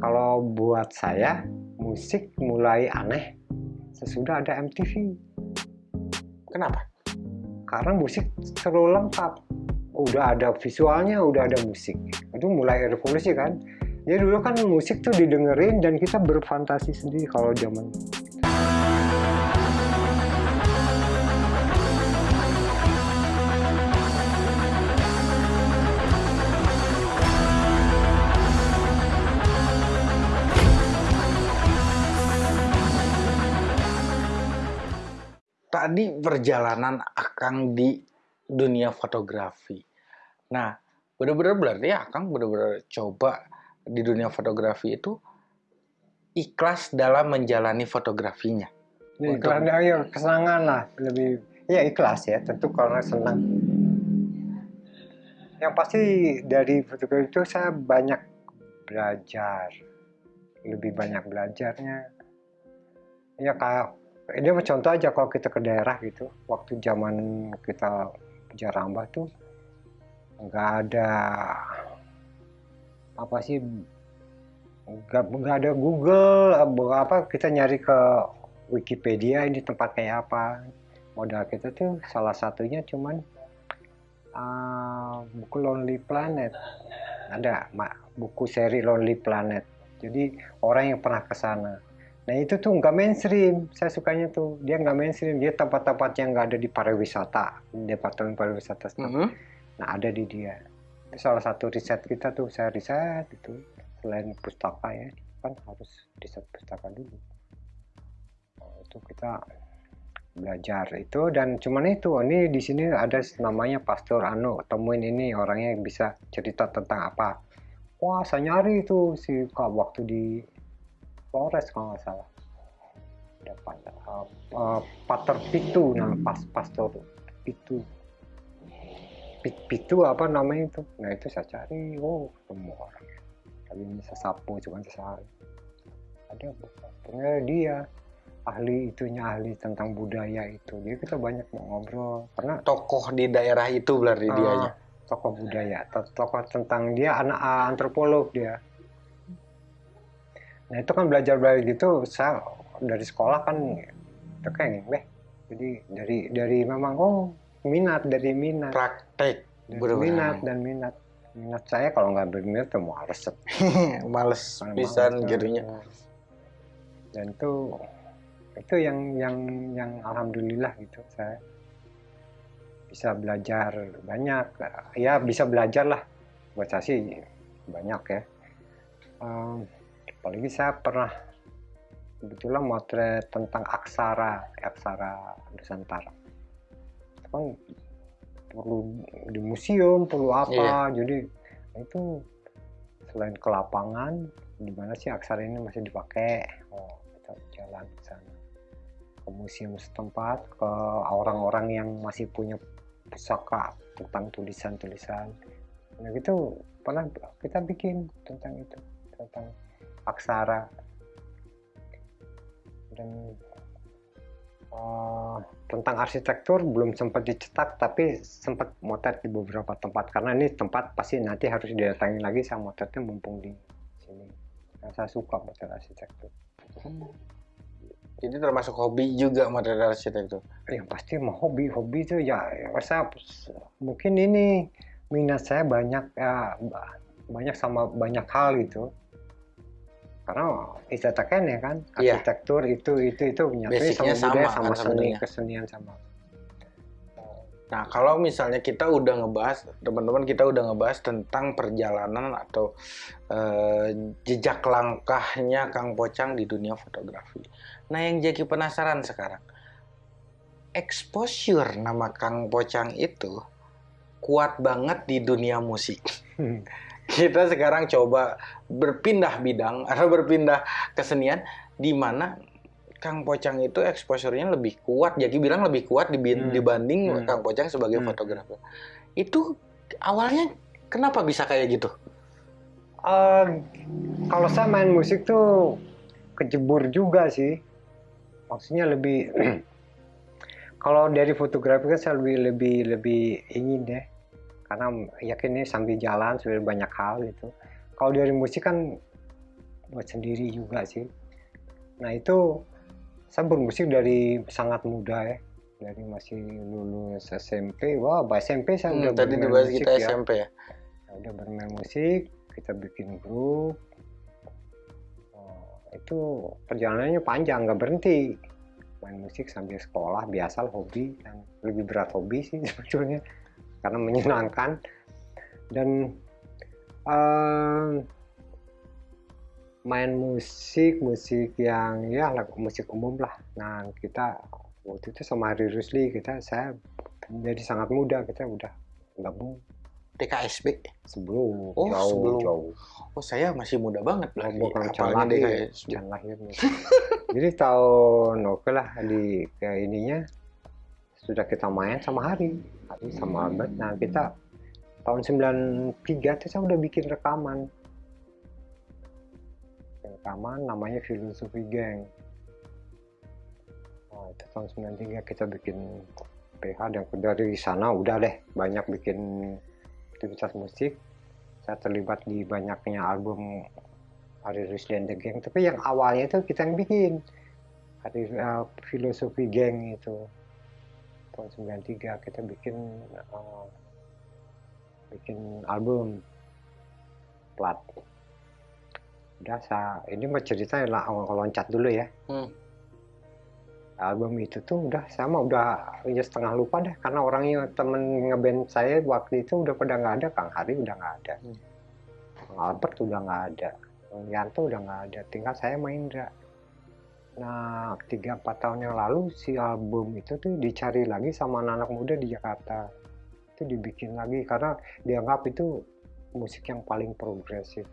kalau buat saya musik mulai aneh sesudah ada MTV Kenapa? karena musik terlalu lengkap. Udah ada visualnya udah ada musik. Itu mulai revolusi kan? Jadi dulu kan musik tuh didengerin dan kita berfantasi sendiri kalau zaman Tadi perjalanan Akang di dunia fotografi. Nah, benar-benar berarti Akang benar-benar coba di dunia fotografi itu ikhlas dalam menjalani fotografinya. Ya, ikhlas ya kesenangan lah lebih ya ikhlas ya tentu karena senang yang pasti dari fotografi itu saya banyak belajar lebih banyak belajarnya ya kayak ini mah contoh aja kalau kita ke daerah gitu. Waktu zaman kita jarambah tuh nggak ada apa sih nggak nggak ada Google apa kita nyari ke Wikipedia ini tempat kayak apa. Modal kita tuh salah satunya cuman uh, buku Lonely Planet. Ada buku seri Lonely Planet. Jadi orang yang pernah ke sana nah itu tuh nggak mainstream. Saya sukanya tuh dia nggak mainstream. Dia tempat-tempat yang nggak ada di pariwisata departemen pariwisata Mhm. nah ada di dia. Itu salah satu riset kita tuh saya riset itu selain pustaka ya kan harus riset pustaka dulu. Nah, itu kita belajar itu dan cuman itu ini di sini ada namanya Pastor Anu temuin ini orangnya bisa cerita tentang apa. Wah saya nyari itu si waktu di Flores kalau nggak salah. Ada Pat- uh, uh, Pater Pitu nah pas Pastor Pitu. Pit- Pitu apa namanya itu? Nah itu saya cari oh ketemu orang. Tapi bisa sapu cuma sehari. Ada ternyata dia ahli itunya ahli tentang budaya itu. Jadi kita banyak mau ngobrol. Karena Tokoh di daerah itu berarti Ah, dianya. tokoh budaya to- tokoh tentang dia anak ah, antropolog dia nah itu kan belajar belajar gitu saya dari sekolah kan itu kayak beh jadi dari dari memang oh minat dari minat. Praktek. dari minat dan minat. Minat saya kalau nggak berminat tuh mau resep Males pisan eh, jadinya. dan itu itu yang yang yang alhamdulillah gitu saya bisa belajar banyak. Ya bisa belajar lah. Buat saya sih banyak ya. Em, apalagi saya pernah kebetulan motret tentang aksara aksara Nusantara. Itu kan perlu di museum perlu apa jadi itu selain ke lapangan di mana sih aksara ini masih dipakai? Oh kita jalan ke sana. Ke museum setempat ke orang-orang yang masih punya pusaka tentang tulisan-tulisan. Nah gitu. Pernah kita bikin tentang itu tentang aksara. Dan eh, tentang arsitektur belum sempat dicetak tapi sempat motret di beberapa tempat. Karena ini tempat pasti nanti harus didatangi lagi saya motretnya mumpung di sini. Nah, saya suka motret arsitektur. Jadi termasuk hobi juga material arsitektur. yang pasti mau hobi. Hobi itu ya, ya saya mungkin ini minat saya banyak ya ba- banyak sama banyak hal gitu karena estetika ya kan Iya. arsitektur itu itu itu nyatanya Basicnya sama budaya sama sama kan seni kesenian sama Nah, kalau misalnya kita udah ngebahas, teman-teman kita udah ngebahas tentang perjalanan atau eh, jejak langkahnya Kang Pocang di dunia fotografi. Nah, yang jadi penasaran sekarang, exposure nama Kang Pocang itu kuat banget di dunia musik. Kita sekarang coba berpindah bidang atau berpindah kesenian di mana Kang Pocang itu exposure-nya lebih kuat. Jadi bilang lebih kuat Hmm. dibanding Hmm. Kang Pocang sebagai Hmm. fotografer. Itu awalnya kenapa bisa kayak gitu? Eh, kalau saya main musik tuh kejebur juga sih. Maksudnya lebih kalau dari fotografi kan saya lebih lebih lebih ingin deh. Karena yakin ini sambil jalan sudah banyak hal gitu. Kalau dari musik kan buat sendiri juga sih. Nah itu saya bermusik dari sangat muda ya. Dari masih lulus SMP wah wow, SMP saya Hmm, udah tadi bermain dibahas musik kita ya. SMP ya. Saya udah bermain musik kita bikin grup. Oh, itu perjalanannya panjang nggak berhenti. Main musik sambil sekolah biasa hobi. Dan lebih berat hobi sih sebetulnya karena menyenangkan. Dan eh, main musik musik yang ya lagu musik umum lah nah kita waktu itu sama Hari Rusli kita saya jadi sangat muda kita udah gabung DKSB. sebelum Oh, jauh sebelum. jauh Oh, saya masih muda banget berarti. bukan calon lahir calon lahirnya jadi tahun oke lah di ke ininya sudah kita main sama Hari Hari sama Albert nah kita tahun 93 tuh saya udah bikin rekaman. Rekaman namanya Filosofi Gang. Nah, itu tahun 93 kita bikin PH dan dari sana. Udah deh banyak bikin aktivitas musik. Saya terlibat di banyaknya album Hari Rusli and the Gang. Tapi yang awalnya itu kita yang bikin. Hari uh, Filosofi Gang itu. Tahun 93 kita bikin uh, bikin album. Plat. Udah saya ini mau cerita lah awal loncat dulu ya. Hmm. album itu tuh udah sama udah ya setengah lupa deh karena orangnya temen ngeband saya waktu itu udah pada nggak ada Kang Hari udah nggak ada. Hmm. Kang Albert udah nggak ada. Kang Yanto udah nggak ada tinggal saya main Indra. Nah tiga empat tahun yang lalu si album itu tuh dicari lagi sama anak-anak muda di Jakarta itu dibikin lagi karena dianggap itu musik yang paling progresif.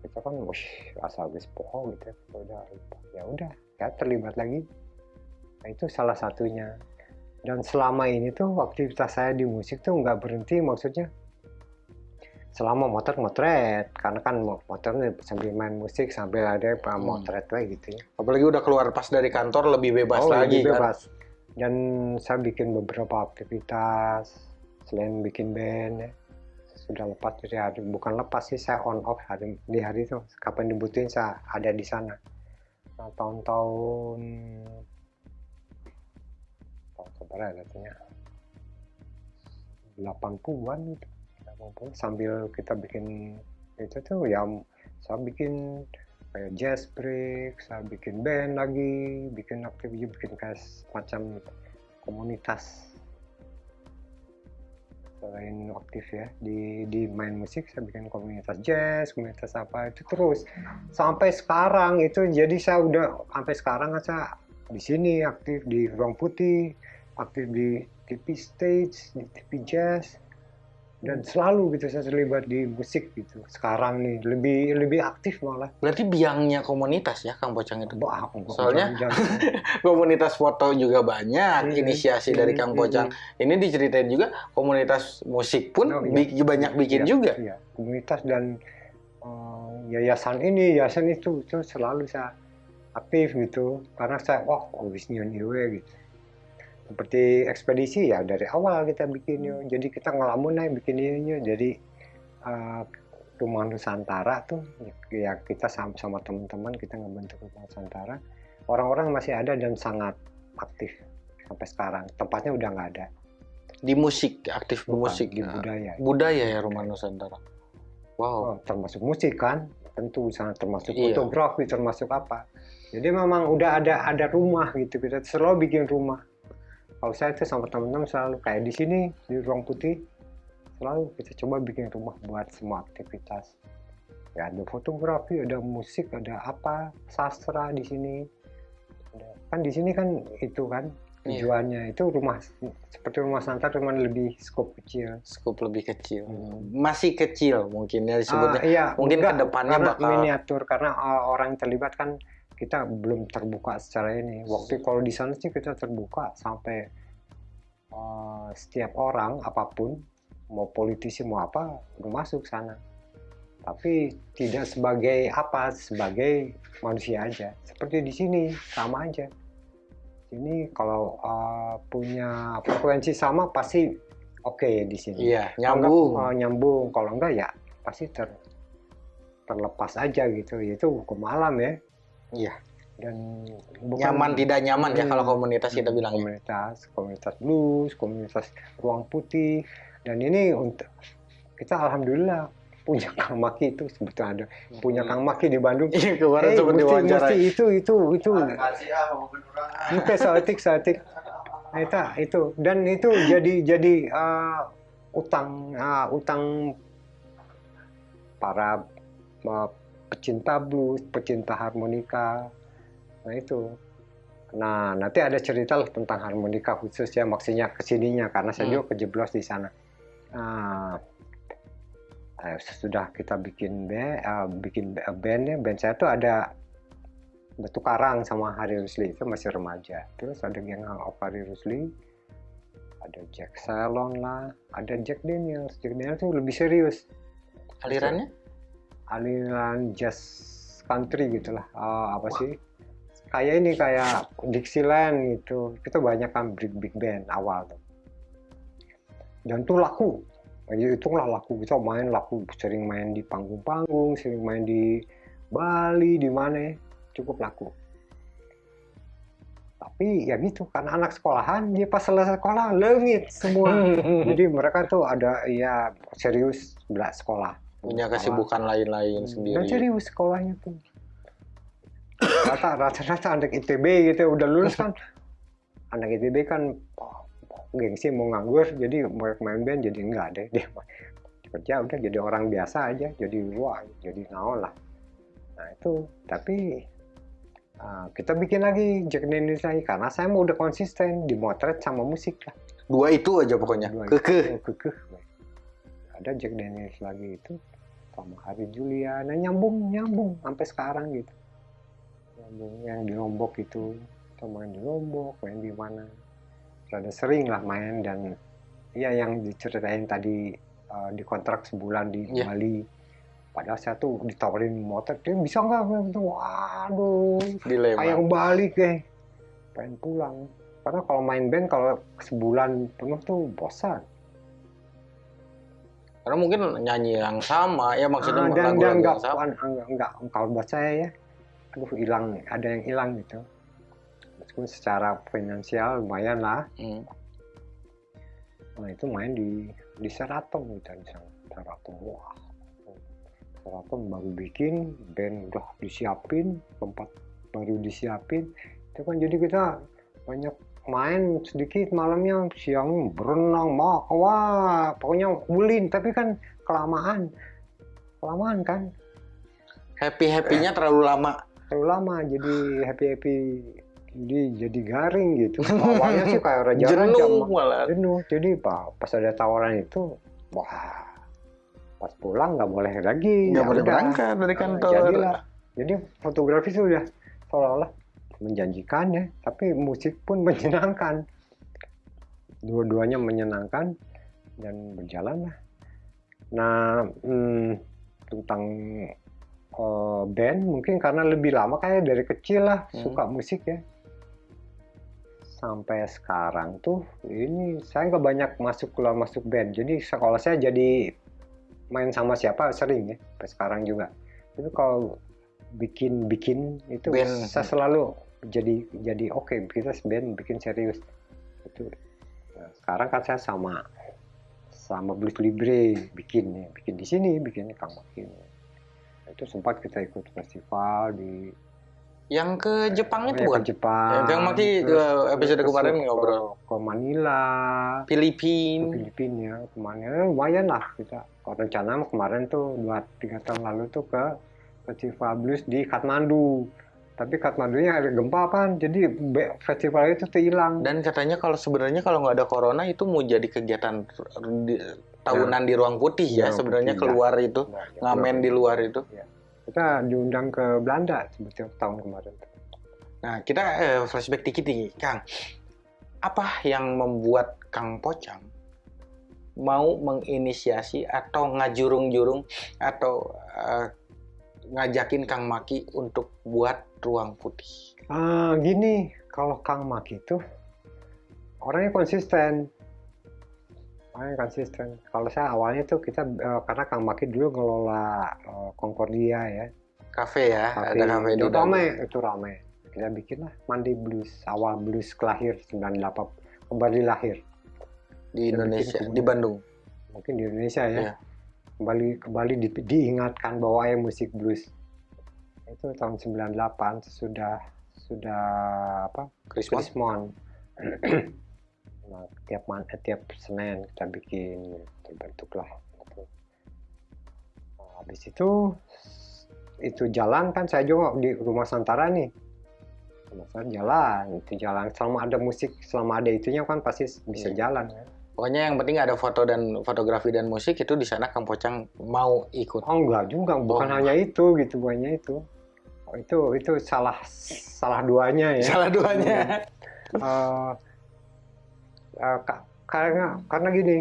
Kita kan wih asal guys poho gitu ya udah lupa ya udah ya terlibat lagi. Nah, itu salah satunya. Dan selama ini tuh aktivitas saya di musik tuh nggak berhenti maksudnya selama motor motret. Karena kan mo- motornya sambil main musik sambil ada yang motret lah gitu ya. Apalagi udah keluar pas dari kantor lebih bebas Oh, lagi lebih kan. Dan saya bikin beberapa aktivitas selain bikin band ya. Sudah lepas dari hari bukan lepas sih saya on off hari di hari itu. Kapan dibutuhin saya ada di sana. Nah, tahun-tahun tahun ya katanya? 80-an gitu. 80 sambil kita bikin itu tuh ya saya bikin kayak jazz break, saya bikin band lagi, bikin aktivitas, bikin kayak semacam komunitas. Selain aktif ya di di main musik saya bikin komunitas jazz komunitas apa itu terus. Sampai sekarang itu jadi saya udah sampai sekarang kan saya di sini aktif di ruang putih aktif di TV stage di TV jazz dan selalu gitu saya terlibat di musik gitu sekarang nih lebih lebih aktif malah Berarti biangnya komunitas ya Kang Pocang itu. Wah, Soalnya- jangan- jangan. Komunitas foto juga banyak, Iya. inisiasi dari Kang Hmm, Pocang. Ini diceritain juga komunitas musik pun Oh, iya. bi- banyak bikin Iya, juga. iya. komunitas dan eh, yayasan ini yayasan itu itu selalu saya aktif gitu karena saya wah habis nyiun iwe gitu seperti ekspedisi ya dari awal kita bikin yo jadi kita ngelamun aja bikin ini yo. jadi eh, rumah Nusantara tuh ya kita sama, sama teman-teman kita ngebentuk rumah Nusantara. Orang-orang masih ada dan sangat aktif sampai sekarang. Tempatnya udah nggak ada. Di musik, aktif Bukan, musik. di Nah, budaya. budaya ya Rumah Nusantara. Wow. Oh, termasuk musik kan? Tentu sangat termasuk Iya. fotografi termasuk apa. Jadi memang udah ada ada rumah gitu. Kita selalu bikin rumah kalau saya tuh sama teman-teman selalu kayak di sini di ruang putih selalu kita coba bikin rumah buat semua aktivitas ya ada fotografi ada musik ada apa sastra di sini kan di sini kan itu kan Iya. tujuannya itu rumah seperti rumah santar cuman lebih skop kecil Skup lebih kecil. Hmm. Masih kecil mungkin ya disebutnya. Ah, iya, Mungkin enggak, ke depannya bakal- miniatur karena uh, orang yang terlibat kan kita belum terbuka secara ini. Waktu kalau di sana sih kita terbuka sampai uh, setiap orang apa pun mau politisi mau apa udah masuk sana. Tapi tidak sebagai apa sebagai manusia aja. Seperti di sini sama aja. Ini kalau uh, punya frekuensi sama pasti oke di sini. Iya, Kalau nyambung. enggak, uh, nyambung. Kalau enggak ya pasti ter terlepas aja gitu itu ke malam ya Iya. dan bukan- Nyaman tidak nyaman ya Hmm. kalau komunitas kita bilang. ya. komunitas komunitas blues komunitas ruang putih dan ini untuk kita alhamdulillah punya Kang Maki itu sebetulnya ada punya Kang Maki di Bandung Iya kemarin Eh, sempat mesti, mesti itu itu itu kasih ah mau kedurang Oke, satik satik. Nah, itu, itu dan itu jadi jadi uh, utang uh, utang para uh, pecinta blues, pecinta harmonika. Nah itu. Nah nanti ada cerita lah tentang harmonika khusus ya maksudnya ke sininya karena saya Hmm. juga kejeblos di sana. Nah, eh, sesudah kita bikin band, uh, bikin band ya, band saya tuh ada Batu Karang sama Hari Rusli itu masih remaja. Terus ada geng of Hari Rusli, ada Jack Salon lah, ada Jack Daniels. Jack Daniels tuh lebih serius, Alirannya? Aliran jazz country gitulah. Ah, apa sih? Kayak ini kayak Dixieland gitu. Kita banyak kan big big band awal tuh. Dan tuh laku. Ya, itulah laku kita main laku sering main di panggung-panggung, sering main di Bali, di mana cukup laku. Tapi ya gitu, karena anak sekolahan, dia pas selesai sekolah lengit semua. Jadi mereka tuh ada ya serius belas sekolah. Punya kesibukan lain-lain Dan sendiri. serius sekolahnya tuh. Rata rata anak ITB gitu udah lulus kan. Anak ITB kan oh, gengsi mau nganggur jadi mau main band jadi enggak deh dia kerja udah jadi orang biasa aja jadi wah jadi naon lah nah itu tapi ah, kita bikin lagi Jack Daniels lagi karena saya mau udah konsisten dimotret sama musik lah Dua itu aja pokoknya. Kekeh. kekeh. Ada Jack Daniels lagi itu sama Hari Juliana nyambung nyambung sampai sekarang gitu. Nyambung yang di Lombok itu kita main di Lombok, main di mana. Rada sering lah main dan iya yang diceritain tadi eh, di kontrak sebulan di Iya. Bali. Padahal saya tuh ditawarin motor, dia bisa nggak? Waduh, Dilema. kayak balik deh pengen pulang karena kalau main band kalau sebulan penuh tuh bosan Karena mungkin nyanyi yang sama, ya maksudnya Ah, dan dan lagu-lagu nggak yang sama. enggak, enggak kalau buat saya ya aduh hilang ada yang hilang gitu. Meskipun secara finansial lumayan lah. Hmm. nah itu main di di Seraton gitu di Seraton. Wah. Seraton baru bikin band udah disiapin tempat baru disiapin. Itu kan jadi kita banyak main sedikit malamnya siang berenang mak wah pokoknya ulin tapi kan kelamaan. Kelamaan kan? Happy happynya terlalu lama. terlalu lama jadi happy happy jadi jadi garing gitu. Awalnya sih kayak raja Jenuh malah. jenuh. Jadi pak pas ada tawaran itu wah pas pulang nggak boleh lagi. Nggak ya boleh berangkat dari Nah, kantor. jadilah. Jadi fotografi sudah seolah-olah menjanjikan ya tapi musik pun menyenangkan. Dua-duanya menyenangkan dan berjalan lah. Nah hmm, tentang eh, band mungkin karena lebih lama kayak dari kecil lah Hmm. suka musik ya. Sampai sekarang tuh ini saya nggak banyak masuk keluar masuk band. Jadi sekolah saya jadi main sama siapa sering ya sampai sekarang juga. Tapi kalau bikin bikin itu Band. saya selalu jadi jadi oke kita band bikin serius. Itu. Sekarang kan saya sama sama Blues Libre bikin ya bikin di sini bikinnya Kang Makin itu sempat kita ikut festival di Yang ke Jepang itu ya, bukan? ke Jepang. Ya, Kang Maki, terus eh, episode ke- kemarin ke- ngobrol. ke Manila. Ke Filipina. Filipina ya. Kemarin Eh, lumayan lah kita. Kalau rencana kemarin tuh dua tiga tahun lalu tuh ke festival blues di Kathmandu tapi Kathmandunya ada gempa kan jadi festival itu hilang Dan katanya kalau sebenarnya kalau nggak ada corona itu mau jadi kegiatan di- tahunan di ruang putih ya, Ruang sebenarnya putih, ya. keluar itu Nah, ya, ngamen di luar itu. kita diundang ke Belanda sebetulnya tahun kemarin Nah kita eh, flashback dikit nih, Kang. Apa yang membuat Kang Pocang mau menginisiasi atau ngajurung-jurung atau eh, ngajakin Kang Maki untuk buat ruang putih? Ah, gini, kalau Kang Mak itu orangnya konsisten. Paling konsisten. Kalau saya awalnya tuh kita eh, karena Kang Maki dulu ngelola eh, Concordia ya. Kafe ya, ada kafe itu rame, itu rame. Kita bikin lah Mandi Blues, awal blues kelahir 98 kembali lahir. di Kita Indonesia, bikin di Bandung. Mungkin di Indonesia ya. Iya. Kembali kembali di- diingatkan bahwa ya musik blues. Itu tahun 98 sudah sudah apa? Christmas. Krismon. nah, tiap man, eh, tiap Senin kita bikin terbentuklah itu. Nah, habis itu itu jalan kan saya juga di rumah Santara nih. Santara jalan, itu jalan selama ada musik, selama ada itunya kan pasti bisa Iya. jalan kan. Pokoknya yang penting ada foto dan fotografi dan musik itu di sana Kang Pocang mau ikut. Oh enggak juga, bukan Oh. hanya itu gitu, banyak itu. Oh, itu itu salah salah duanya ya. Salah duanya. Eh, ka- karena karena gini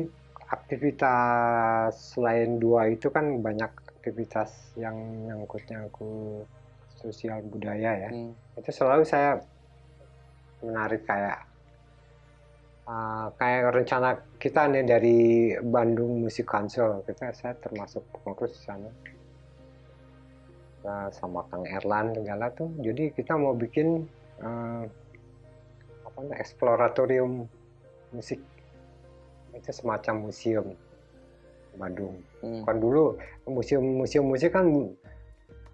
aktivitas selain dua itu kan banyak aktivitas yang nyangkut nyangkut sosial budaya ya Hmm. itu selalu saya menarik kayak eh, kayak rencana kita nih dari Bandung Musik Council kita saya termasuk pengurus di sana Nah, sama Kang Erlan segala tuh. Jadi kita mau bikin eh, apa namanya eksploratorium musik. Itu semacam museum Bandung. Hmm. kan dulu museum-museum musik kan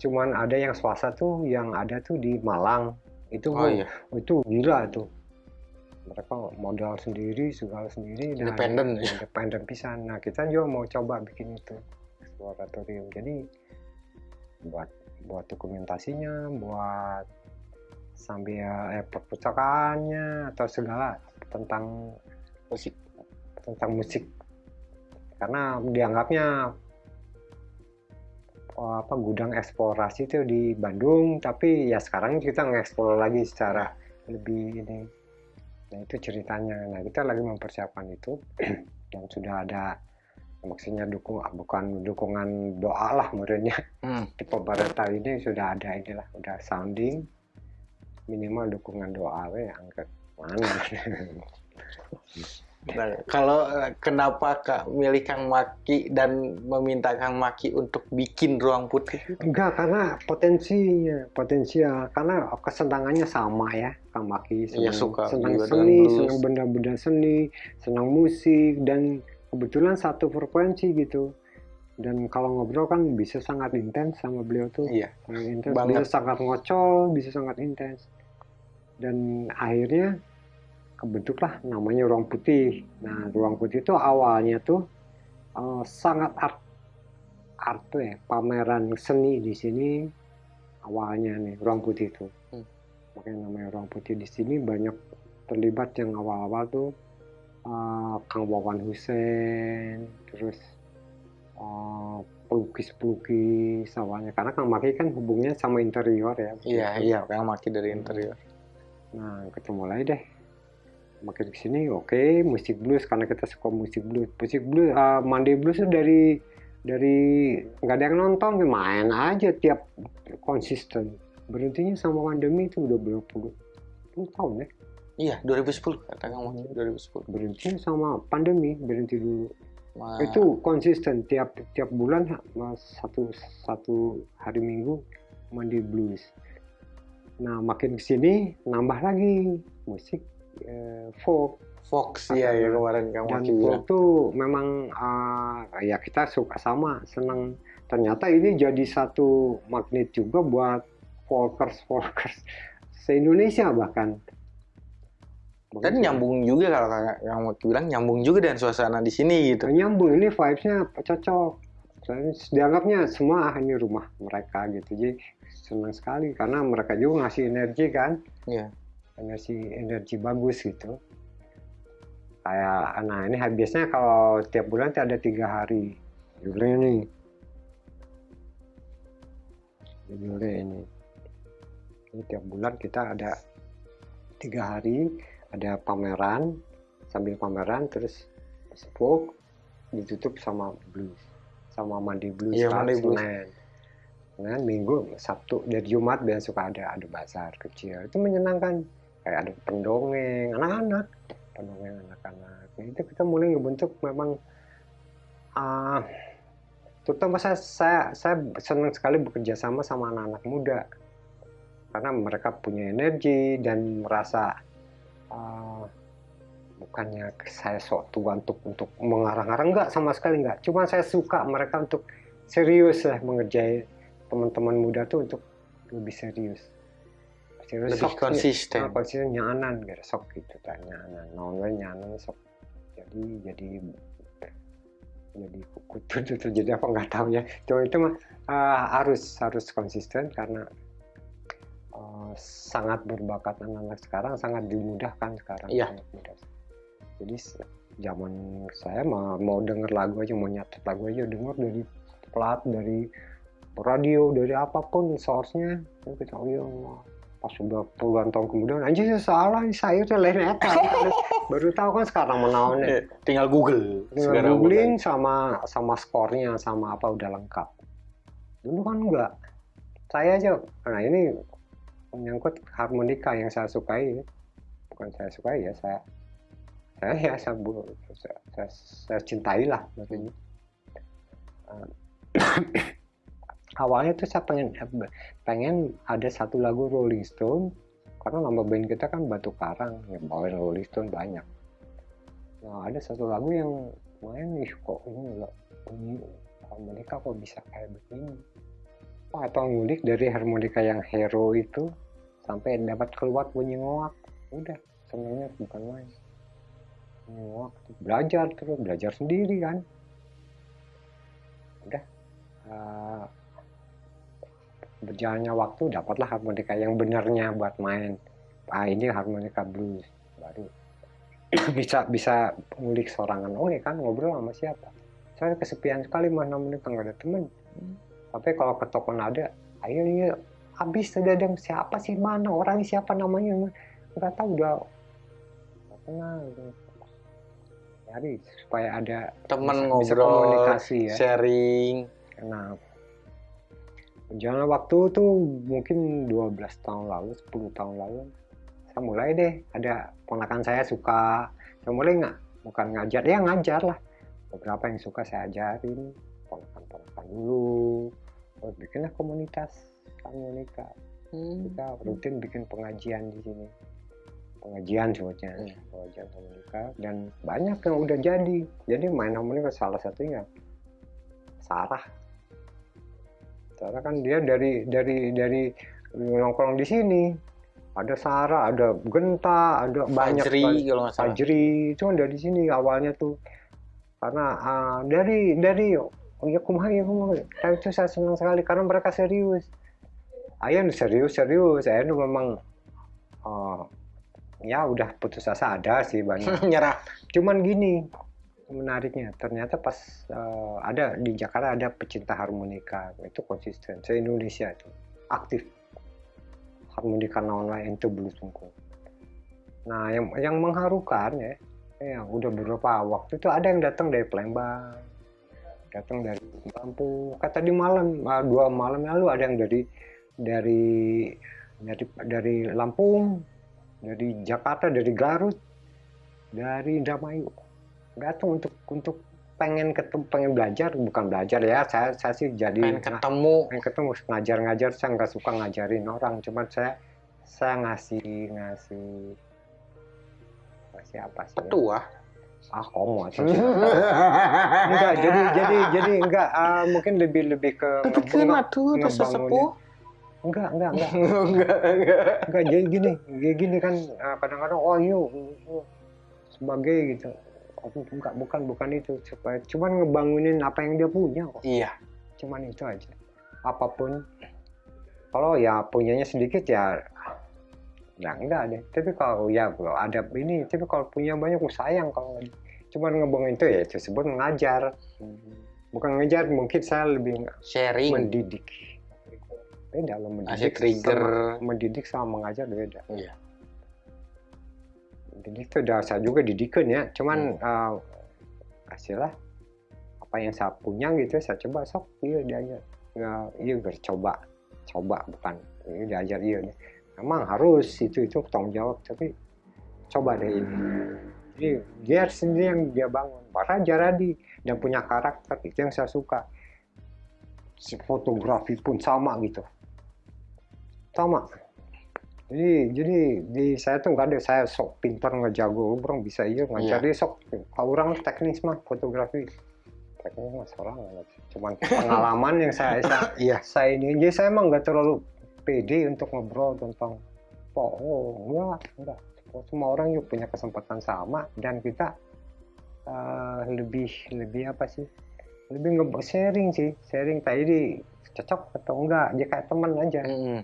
cuman ada yang swasta tuh yang ada tuh di Malang. Itu Oh iya, itu gila tuh. Mereka modal sendiri segala sendiri. Independen. ya. independen pisan. Nah kita juga mau coba bikin itu eksploratorium. Jadi buat buat dokumentasinya buat sambil eh, perpustakaannya atau segala tentang Musik. tentang musik karena dianggapnya oh, apa gudang eksplorasi itu di Bandung tapi ya sekarang kita ngeksplor lagi secara lebih ini nah itu ceritanya nah kita lagi mempersiapkan itu dan sudah ada maksudnya dukung bukan dukungan doa lah menurutnya Hmm. di pemerintah ini sudah ada inilah udah sounding. Minimal dukungan doa we angkat mana Nah, kalau eh, kenapa Kak milih Kang Maki dan meminta Kang Maki untuk bikin ruang putih? enggak karena potensinya potensial karena kesenangannya sama ya Kang Maki. Iya, senang, suka senang seni senang benda-benda seni senang musik dan kebetulan satu frekuensi gitu. Dan kalau ngobrol kan bisa sangat intens sama beliau tuh. Iya. sangat intens. bisa sangat ngocol bisa sangat intens. Dan akhirnya kebentuklah namanya ruang putih. Nah ruang putih itu awalnya tuh eh, sangat art art tuh ya pameran seni di sini awalnya nih ruang putih itu. Hmm. makanya namanya ruang putih di sini banyak terlibat yang awal-awal tuh eh, Kang Wawan Hussein terus eh, pelukis-pelukis awalnya karena Kang Maki kan hubungnya sama interior ya Iya, iya, Kang Maki dari interior. Nah, ketemu lagi deh. Makin ke sini, oke, musik blues karena kita suka musik blues. Musik blues, uh, Monday blues itu dari dari nggak ada yang nonton, main aja tiap konsisten. Berhentinya sama pandemi itu udah berapa puluh, puluh tahun ya. Iya, 2010 kata Maki 2010. Berhentinya sama pandemi, berhenti dulu. Ma- Itu konsisten tiap tiap bulan satu satu hari Minggu mandi blues. Nah, makin ke sini nambah lagi musik eh, folk. Fox ya ya kemarin Kang dan folk tuh memang uh, ya kita suka sama senang. Ternyata ini jadi satu magnet juga buat folkers folkers se Indonesia bahkan Dan nyambung juga kalau Kang Kang Maki bilang nyambung juga dengan suasana di sini gitu. nyambung ini vibesnya cocok. Dianggapnya semua ini rumah mereka gitu. Jadi senang sekali karena mereka juga ngasih energi kan? Iya. energi energi bagus gitu. Kayak nah ini biasanya kalau tiap bulan ada tiga hari. Judulnya nih judulnya ini. Ini tiap bulan kita ada tiga hari ada pameran sambil pameran terus folk ditutup sama blues sama mandi blues Iya, mandi blues. Senin. Senin, Minggu, Sabtu, dan Jumat biasa suka ada ada bazar kecil. Itu menyenangkan. Kayak ada pendongeng, anak-anak. pendongeng anak-anak Nah, itu kita mulai ngebentuk memang uh, terutama saya, saya saya senang sekali bekerja sama sama anak-anak muda karena mereka punya energi dan merasa uh, bukannya saya sok tua untuk untuk mengarang-arang enggak sama sekali enggak. Cuma saya suka mereka untuk serius lah mengerjai teman-teman muda tuh untuk lebih serius. Serius Lebih sok- konsisten. ah, konsisten nyanan gitu sok gitu kan nyanan naon nyanan sok. Jadi jadi jadi kutu itu terjadi apa nggak tahu ya. Cuma itu mah uh, harus harus konsisten karena sangat berbakat anak-anak sekarang sangat dimudahkan sekarang Iya. jadi zaman saya mau mau denger lagu aja mau nyatet lagu aja denger dari plat dari radio dari apa pun source-nya Ya kita oh iya pas sudah puluhan tahun kemudian aja salah saya itu lain apa? Baru tahu kan sekarang menaunnya Eh, tinggal Google. Sekarang googling sama sama skornya sama apa udah lengkap. Dulu kan enggak. Saya aja nah ini menyangkut harmonika yang saya sukai. Bukan saya sukai ya saya saya ya saya, saya, saya, saya cintai lah maksudnya. Eh, awalnya tuh saya pengen pengen ada satu lagu Rolling Stone karena nama band kita kan Batu Karang ya bawain Rolling Stone banyak. Nah, ada satu lagu yang main ih kok ini enggak bunyi harmonika kok bisa kayak begini. Oh, atau ngulik dari harmonika yang hero itu sampai dapat keluar bunyi ngoak. Udah, senangnya bukan main. Ngoak. Belajar terus, belajar sendiri kan. Udah. eh, berjalannya waktu dapatlah harmonika yang benarnya buat main. Ah, ini harmonika blues baru bisa bisa ngulik sorangan oke kan ngobrol sama siapa saya kesepian sekali mas namun itu nggak ada temen tapi kalau ke toko nada ayo iya habis sudah ada siapa sih? Mana orang? Siapa namanya? Nggak tahu udah nggak kenal cari supaya ada bisa ngobrol, komunikasi ya. sharing. Nah, berjalan waktu tuh mungkin 12 tahun lalu, 10 tahun lalu, saya mulai deh ada ponakan saya suka, saya mulai nggak, bukan ngajar, ya ngajar lah. Beberapa yang suka saya ajarin, ponakan-ponakan dulu, terus bikinlah komunitas harmonika. Kita rutin bikin pengajian di sini. Pengajian sebutnya, Hmm. pengajian harmonika dan banyak yang udah jadi. Jadi main harmonika salah satunya Sarah. Sarah kan dia dari dari dari nongkrong di sini. Ada Sarah, ada Genta, ada banyak Fajri kalau nggak salah. Fajri itu kan dari sini awalnya tuh karena ah, dari dari oh ya kumaha ya kumaha Tapi itu saya senang sekali karena mereka serius. Ayah serius serius. Saya nu memang ah, ya udah putus asa ada sih banyak Nyerah. cuman gini menariknya ternyata pas eh, ada di Jakarta ada pecinta harmonika. Itu konsisten. Se Indonesia itu aktif. Harmonika online itu blues sungguh. Nah yang yang mengharukan ya yang udah beberapa waktu itu ada yang datang dari Palembang datang dari Lampung kata di malam ah, dua malam lalu ada yang dari dari dari dari Lampung dari Jakarta dari Garut dari Indramayu datang untuk untuk pengen ketemu pengen belajar bukan belajar ya saya saya sih jadi Pengen ketemu. pengen ketemu ngajar-ngajar saya nggak suka ngajarin orang cuman saya saya ngasih ngasih ngasih apa sih ya? Ah komo enggak jadi jadi jadi enggak ah, mungkin lebih lebih ke Kena tuh sesepuh. enggak enggak enggak. Enggak, enggak. enggak jadi gini gini kan ah, kadang-kadang oh iya iya, sebagai gitu. Aku enggak bukan bukan itu. Supaya cuman ngebangunin apa yang dia punya kok. Iya. cuman itu aja. Apa pun. Kalau ya punyanya sedikit ya ya enggak deh. Tapi kalau ya kalau ada ini tapi kalau punya banyak oh, sayang kalau cuman ngebangun itu ya itu sebut mengajar. Bukan ngejar mungkin saya lebih Sharing. mendidik. Beda loh mendidik trigger. sama, mendidik sama mengajar beda. Iya. mendidik itu udah saya juga didikan ya. Cuman Hmm. kasihlah apa yang saya punya gitu saya coba sok iya diajar. Ya, iya bercoba. Coba bukan iya diajar iya memang harus itu itu tanggung jawab tapi coba deh ini. Jadi dia sendiri yang dia bangun. Raja Radi dan punya karakter itu yang saya suka. Si fotografi pun sama gitu. Sama. Jadi jadi di saya tuh nggak ada saya sok pintar ngejago orang bisa iya ngajar. Dia sok kalau orang teknis mah fotografi teknis mah seorang cuman pengalaman yang saya saya, Iya. saya ini jadi saya emang nggak terlalu pede untuk ngobrol tentang oh, oh enggak. Enggak semua orang juga punya kesempatan sama dan kita uh, lebih lebih apa sih? Lebih nge sharing sih. Sharing tadi cocok atau enggak. Dia kayak teman aja. Mm-mm.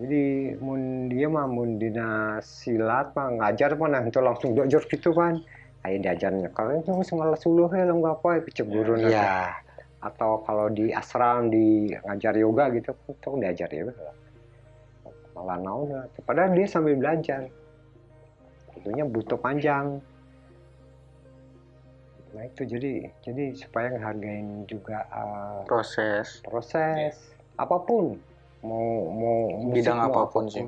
jadi mun dia mah mun dina silat mah ngajar mah nah itu langsung diajar gitu kan. Ayo diajarnya kalau itu ngalas uluh ya lo nggak apa ya Iya. Atau kalau di asram di ngajar yoga gitu itu diajar yoga malah naon lah. padahal dia sambil belajar tentunya butuh panjang nah itu jadi jadi supaya ngehargain juga uh, Proses. proses apa pun mau mau musik, Bidang mau apa pun sih.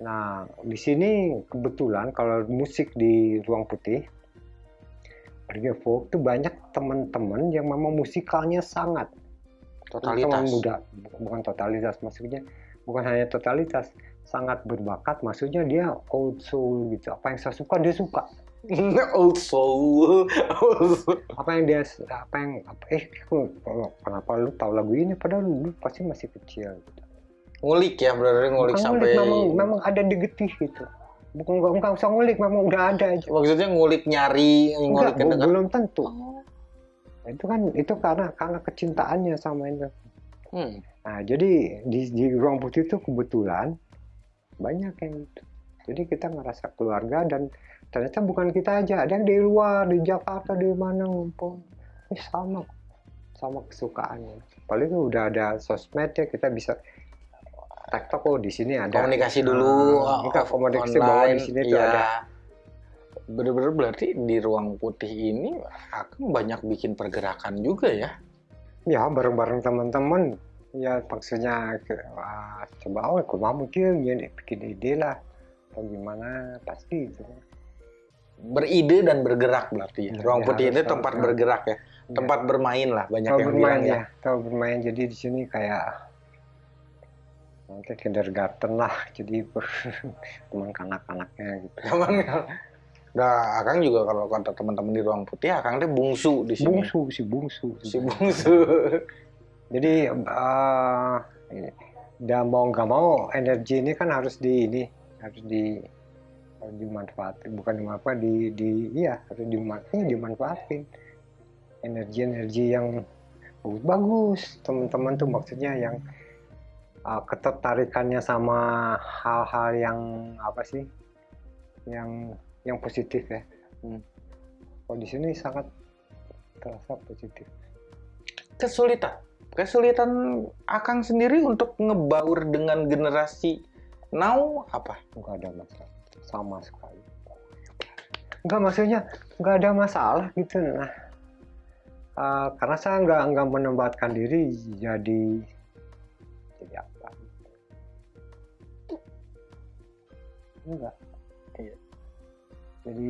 Nah di sini kebetulan kalau musik di ruang putih Reggae folk itu banyak teman-teman yang memang musikalnya sangat teman Totalitas. muda bukan totalitas maksudnya bukan hanya totalitas sangat berbakat maksudnya dia old soul gitu apa yang saya suka dia suka Old soul. Apa yang dia apa yang apa, eh kenapa lu tahu lagu ini padahal lu pasti masih kecil gitu. Ngulik ya, benar ngulik Bukan sampai. memang memang ada di getih gitu bukan nggak nggak usah ngulik memang udah ada aja. Maksudnya ngulik nyari, ngulik Enggak, bu- belum tentu. Itu kan itu karena karena kecintaannya sama itu Hmm. nah jadi di di ruang putih itu kebetulan banyak yang gitu jadi kita ngerasa keluarga dan ternyata bukan kita aja. Ada yang dari luar di Jakarta di mana ngumpul. Eh, sama sama kesukaannya. Paling udah ada sosmed ya kita bisa tektok oh di sini ada Komunikasi dulu. Nah, kita off- komunikasi bahwa di sini tuh iya. ada Bener-bener berarti di ruang putih ini akan banyak bikin pergerakan juga ya. ya bareng-bareng teman-teman ya maksudnya ke, wah, coba oh aku mau mungkin ya bikin ide lah atau gimana pasti itu Beride dan bergerak berarti ya. Ya, Ruang ya, putih ini tempat tahu. bergerak ya. Tempat bermain lah banyak tahu yang bermain bilang ya. ya tahu bermain jadi di sini kayak nanti kindergarten lah jadi teman kanak-kanaknya gitu. Cuman Nah, Akang juga kalau kata teman-teman di ruang putih, Akang teh bungsu di sini. bungsu si bungsu. Si bungsu. jadi eh dan mau nggak mau energi ini kan harus di ini harus di harus dimanfaatin. Bukan dimanfaat di di iya harus dimanfaatin dimanfaatin. Energi-energi yang bagus-bagus teman-teman tuh maksudnya yang uh, ketertarikannya sama hal-hal yang apa sih yang yang positif ya Hmm. kalau di sini sangat terasa positif Kesulitan. Kesulitan Akang sendiri untuk ngebaur dengan generasi now apa? nggak ada masalah sama sekali nggak maksudnya nggak ada masalah gitu nah eh, karena saya nggak nggak menempatkan diri jadi jadi enggak Iya. jadi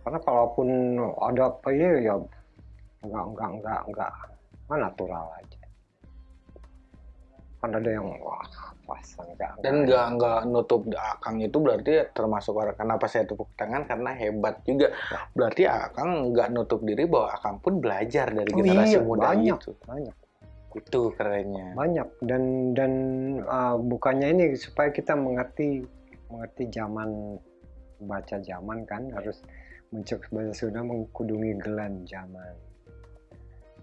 karena kalaupun ada apa ya ya nggak nggak nggak nggak nggak natural aja kan ada yang wah pasang nggak Dan nggak nggak nutup Akang itu berarti termasuk orang kenapa saya tepuk tangan karena hebat juga. Berarti Akang nggak nutup diri bahwa Akang pun belajar dari Oh generasi iya, muda banyak. itu. banyak Itu kerennya. banyak dan dan uh, bukannya ini supaya kita mengerti mengerti zaman baca zaman kan harus muncul bahasa Sunda mengkudungi gelan zaman.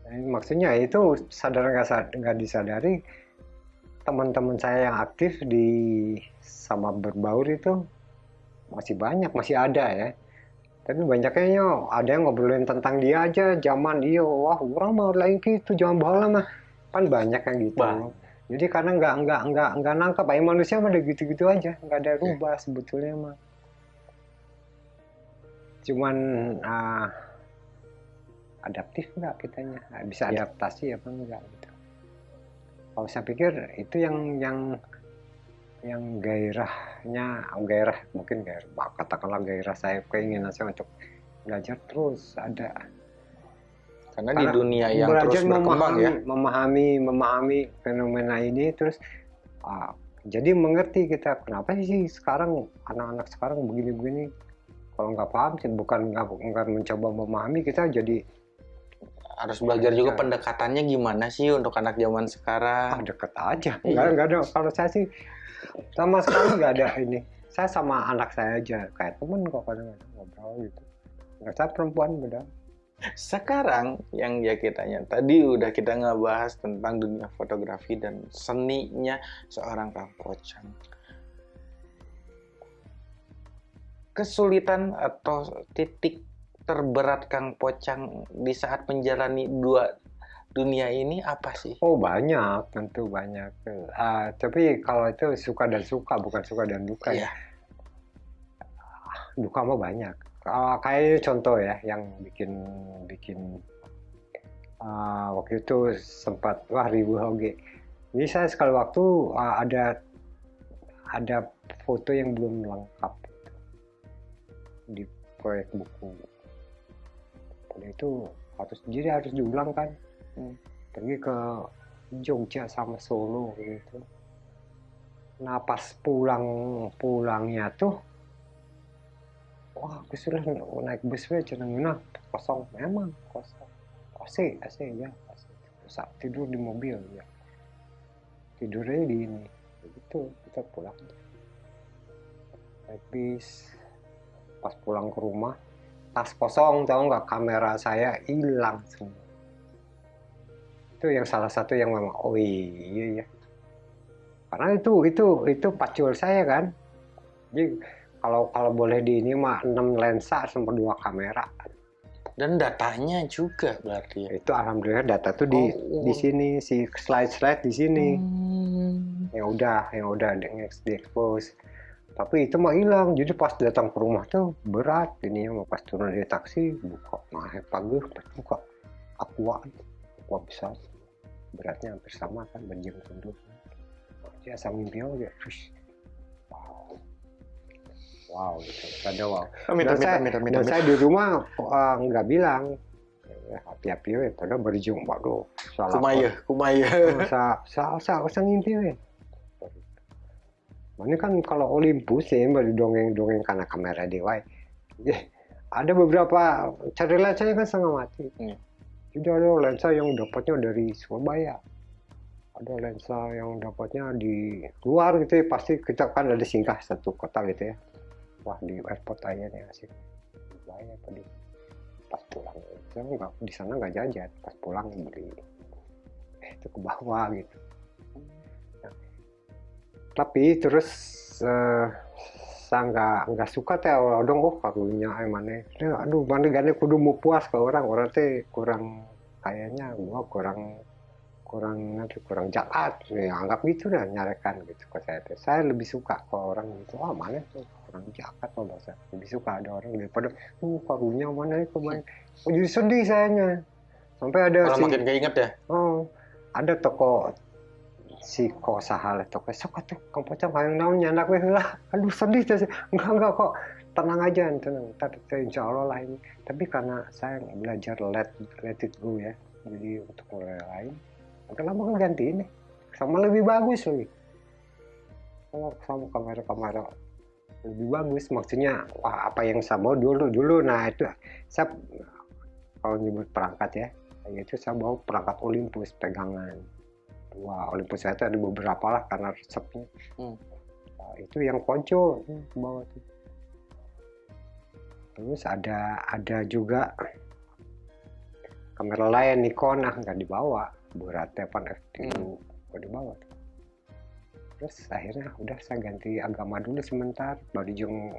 Jadi, maksudnya itu sadar nggak sad- nggak disadari teman-teman saya yang aktif di sama berbaur itu masih banyak masih ada ya. Tapi banyaknya yo, ada yang ngobrolin tentang dia aja zaman dia wah orang mau lain gitu zaman bala mah. Kan banyak yang gitu. Banyak. Jadi karena nggak nggak nggak nggak nangkap aja manusia mah gitu-gitu aja. Nggak ada rubah sebetulnya mah. Cuman ah, adaptif nggak kitanya? Ah, bisa Ya. adaptasi apa enggak gitu. Kalau saya pikir itu yang yang yang gairahnya gairah mungkin gairah katakanlah gairah saya keinginan saya untuk belajar terus ada karena, di dunia yang terus berkembang memahami, ya. memahami memahami fenomena ini terus uh, jadi mengerti kita kenapa sih sekarang anak-anak sekarang begini-begini? Kalau nggak paham sih bukan nggak mencoba memahami kita jadi harus belajar juga ya. pendekatannya gimana sih untuk anak zaman sekarang? Ah, deket aja. Iya. nggak nggak ada. Kalau saya sih sama sekali nggak ada ini. Saya sama anak saya aja. Kayak temen kok kadang-kadang ngobrol gitu. Nggak saya perempuan beda sekarang yang ya kitanya tadi udah kita ngebahas tentang dunia fotografi dan seninya seorang Kang Pocang. Kesulitan atau titik terberat Kang Pocang di saat menjalani dua dunia ini apa sih? Oh banyak, tentu banyak. Uh, tapi kalau itu suka dan suka, bukan suka dan duka ya. yeah. Duka mah banyak uh, kayak contoh ya yang bikin bikin uh, waktu itu sempat wah ribu hoge jadi saya sekali waktu uh, ada ada foto yang belum lengkap. Di proyek buku. Pada itu harus jadi harus diulang kan. Hmm. pergi ke Jogja sama Solo gitu. Nah pas pulang pulangnya tuh wah aku sudah naik bus we cenah kosong. Memang kosong. AC AC ya. AC. Saat tidur di mobil ya. Tidurnya di ini. Begitu kita pulang. Naik bis. Pas pulang ke rumah tas kosong tahu nggak? Kamera saya hilang semua. Itu yang salah satu yang memang oh iya ya karena itu itu itu pacul saya kan. Jadi kalau kalau boleh di ini mah 6 lensa sama dua kamera. Dan datanya juga berarti ya? itu alhamdulillah data tuh di oh. di sini si slide slide di sini. Hmm. yang udah yang udah di, di expose. Tapi itu mah hilang. Jadi pas datang ke rumah tuh berat. Ini mau pas turun dari taksi buka. Nah pagi pas buka. Aqua aqua besar. Beratnya hampir sama kan banjir tunduk ya sama mimpi aja wow gitu. Ada wow. Oh, dan, saya, minta, minta, saya di rumah uh, nggak bilang. Hati-hati ya pada berjung waduh. Salah kumaya kumaya. Sa sa sa sa ngimpi we ini kan kalau Olympus ya baru dongeng-dongeng karena kamera dewa ya, ada beberapa cari lensa kan setengah mati. Hmm. jadi ada lensa yang dapatnya dari Surabaya. Ada lensa yang dapatnya di luar gitu ya. Pasti kita kan ada singgah satu kota gitu ya wah di airport aja nih asik. Bayar tadi. Pas pulang saya nggak di sana nggak jajan. Pas pulang beli. Eh, itu ke bawah gitu. Nah, tapi terus uh, saya nggak nggak suka teh dong oh karunya ay mana? Aduh mana gane kudu mau puas ke orang. Orang teh kurang kayaknya gua kurang kurang nanti kurang jahat. Ya anggap gitu dah nyarekan gitu ke saya teh saya lebih suka ke orang gitu oh mana tuh kurang jahat loh bahasa. Lebih suka ada orang daripada uh karunya mana ya kemarin oh, jadi sedih sayanya. Sampai ada Malah si makin keinget ya? Oh ada toko si kok sahal toko sok tuh kamu pocong yang naon nyanak weh. Lah aduh sedih sih enggak enggak kok. Tenang aja tenang ntar insya Allah lah ini. Tapi karena saya belajar let let it go ya. Jadi untuk mulai lain kenapa kan ganti ini. Sama lebih bagus lagi sama sama kamera-kamera. Lebih bagus maksudnya wah apa yang saya bawa dulu dulu. Nah itu saya kalau nyebut perangkat ya itu saya bawa perangkat Olympus pegangan. Wah Olympus saya itu ada beberapa lah karena resepnya. Hmm. nah, itu yang ponco bawa tuh. Terus ada ada juga kamera lain Nikon nah nggak dibawa beratnya pan F3 hmm. dibawa tuh terus akhirnya udah saya ganti agama dulu sebentar. Baru jeng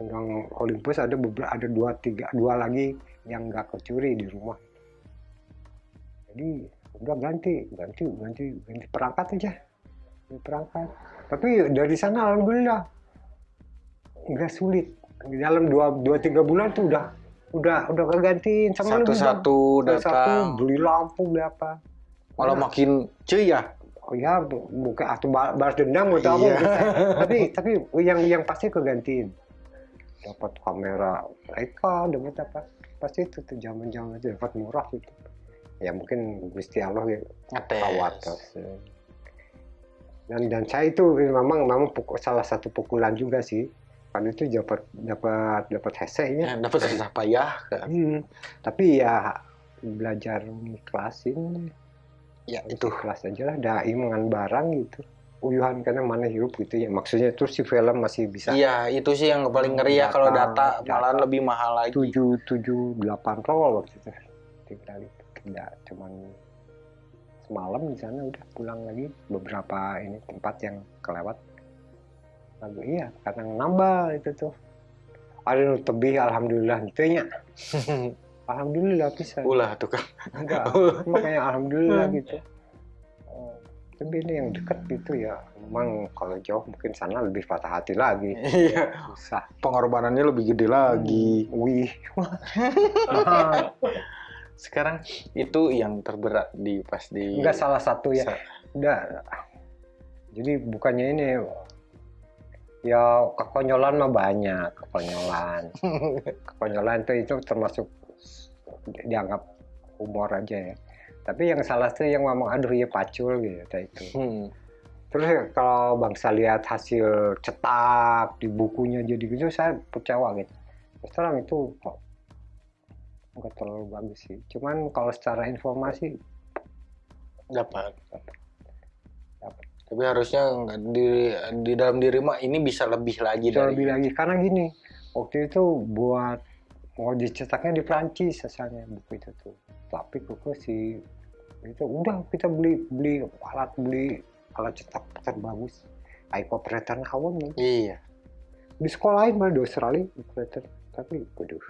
undang Olympus ada beberapa ada dua tiga dua lagi yang nggak kecuri di rumah. Jadi udah ganti ganti ganti ganti perangkat aja. Ganti perangkat. Tapi dari sana alhamdulillah nggak sulit. Di dalam dua dua tiga bulan tuh udah udah udah kegantiin. Sama satu satu datang. satu beli lampu beli apa malah makin cuy ya ya bu- bukan atau ba- balas dendam atau apa Iya. gitu. tapi tapi yang yang pasti kegantiin. Dapat kamera mereka dapat apa pasti itu tuh zaman zaman itu dapat murah gitu. Ya mungkin gusti Allah ya tawatas dan dan saya itu memang memang pukul, salah satu pukulan juga sih. Kan itu dapat dapat dapat hesenya Ya, dapat susah payah kan. Hmm, tapi ya belajar ikhlasin Ya itu kelas aja lah dai dengan barang gitu. Uyuhan karena mana hidup gitu ya. Maksudnya terus si film masih bisa Iya, itu sih yang paling ngeri ya kalau Data- data malah data. lebih mahal lagi. tujuh tujuh delapan roll waktu itu tinggal itu tidak cuman semalam di sana udah pulang lagi. Beberapa ini tempat yang kelewat. Lagu iya karena nambah itu tuh. Ada nu tebih alhamdulillah itu nya alhamdulillah bisa Ulah tuh kan. enggak makanya alhamdulillah gitu. Oh, tapi ini yang dekat gitu ya memang kalau jauh mungkin sana lebih patah hati lagi. Iya, susah. Pengorbanannya lebih gede lagi. wih. Mahal Sekarang itu yang terberat di pas di enggak salah satu ya. Enggak. Jadi bukannya ini ya kekonyolan mah banyak kekonyolan. Kekonyolan itu itu termasuk dianggap humor aja ya. Tapi yang salah tuh yang ngomong aduh ya pacul gitu itu Hmm. terus ya, kalau bangsa lihat hasil cetak di bukunya jadi gitu saya kecewa gitu. Terus terang itu kok nggak terlalu bagus sih. Cuman kalau secara informasi dapat. Dapat. Tapi harusnya di di dalam diri mah ini bisa lebih lagi bisa dari lebih lagi. Karena gini waktu itu buat mau dicetaknya di Prancis asalnya buku itu tuh. Tapi kok si itu udah kita beli beli alat beli alat cetak terbagus iPod operator awam nih. Iya, di sekolah lain malah di Australia operator tapi waduh.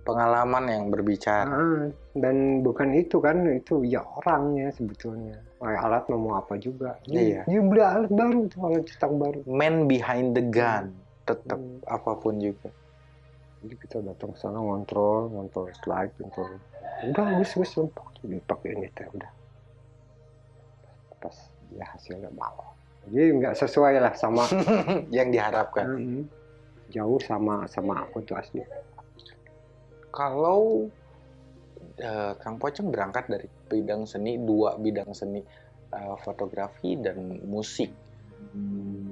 Pengalaman yang berbicara. Ah, dan bukan itu kan itu ya orangnya sebetulnya. Alat mau apa juga. Iya. dia beli alat baru tuh alat cetak baru. Man behind the gun, tetap Hmm. apa pun juga. Jadi kita datang ke sana ngontrol ngontrol slide ngontrol. Udah wis wis lempok dipakai ini teh udah. Pas ya hasilnya bawah jadi nggak sesuai lah sama yang diharapkan. Mm, jauh sama sama aku tuh asli. Kalau eh, Kang Pocong berangkat dari bidang seni, dua bidang seni, eh, fotografi dan musik.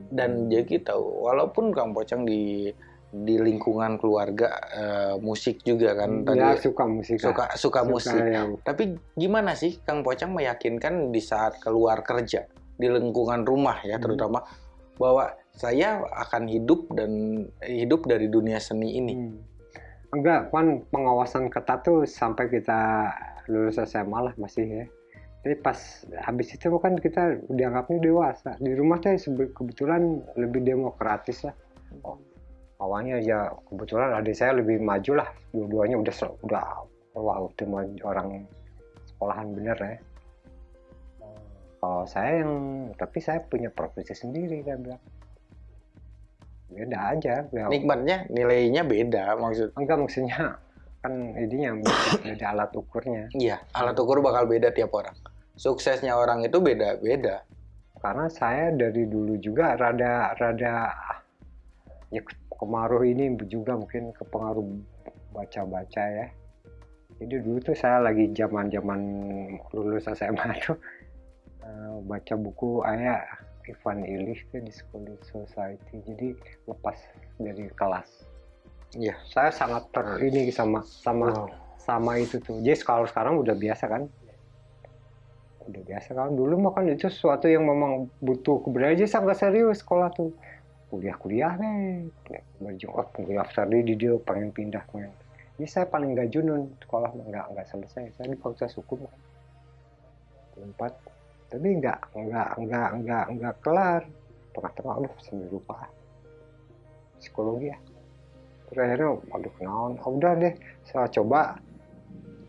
Dan jadi tahu, walaupun Kang Pocong di di lingkungan keluarga eh, musik juga kan tadi ya suka musik suka suka musik. yang Tapi gimana sih Kang Pocong meyakinkan di saat keluar kerja di lingkungan rumah ya Hmm. terutama bahwa saya akan hidup dan hidup dari dunia seni ini. Hmm. Enggak, kan pengawasan ketat tuh sampai kita lulus SMA lah masih ya. Tapi pas habis itu kan kita dianggapnya dewasa. Di rumah tuh kebetulan lebih demokratis lah. Oh, awalnya ya kebetulan adik saya lebih maju lah. Dua-duanya udah udah wah mau orang sekolahan bener ya. Kalau saya yang tapi saya punya profesi sendiri kan bilang. Beda aja. ya. Nikmatnya nilainya beda maksud. enggak maksudnya kan ininya beda alat ukurnya Iya, alat ukur bakal beda tiap orang. Suksesnya orang itu beda-beda. karena saya dari dulu juga rada rada ya kemaruh ini juga mungkin kepengaruh baca-baca ya jadi dulu tuh saya lagi zaman zaman lulus SMA tuh eh, baca buku ayah Ivan Illich tuh di School Society jadi lepas dari kelas Iya. saya sangat ter ini sama sama Wow. sama itu tuh. Jadi kalau sekarang udah biasa kan? Udah biasa kan? Dulu mah kan itu sesuatu yang memang butuh keberanian. Jadi sangat serius sekolah tuh. Kuliah-kuliah. Kuliah berjuang. Oh, kuliah tadi di dia pengen pindah. Pengen. Jadi saya paling gak junun sekolah nggak nggak selesai. Saya di fakultas hukum. Empat. Tapi nggak nggak nggak nggak nggak kelar. Tengah-tengah, aduh sambil lupa. Psikologi ya. Terus akhirnya, aduh naon, Ah, udah deh, saya coba